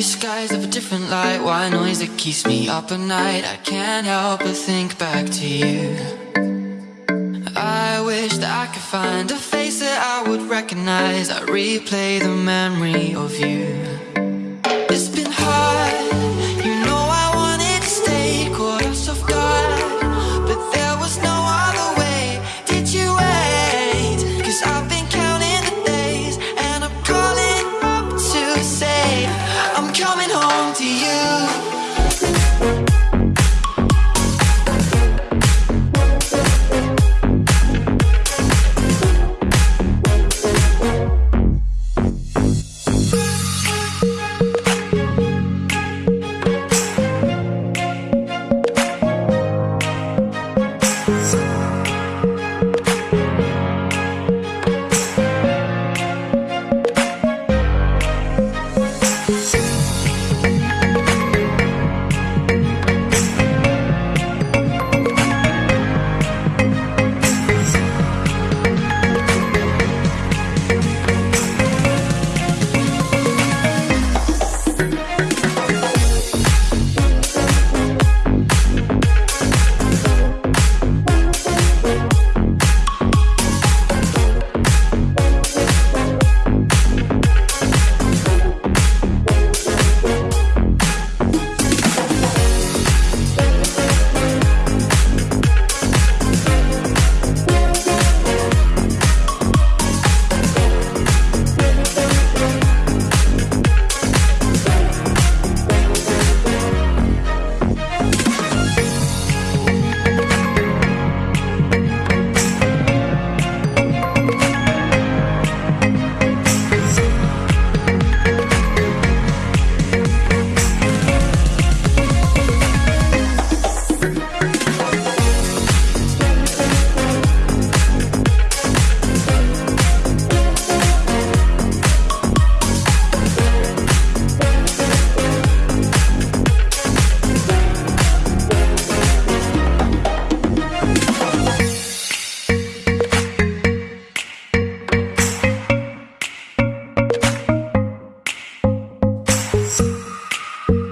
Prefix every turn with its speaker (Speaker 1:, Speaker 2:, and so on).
Speaker 1: these skies of a different light. Why noise that keeps me up at night? I can't help but think back to you. I wish that I could find a face that I would recognize. I replay the memory of you to you.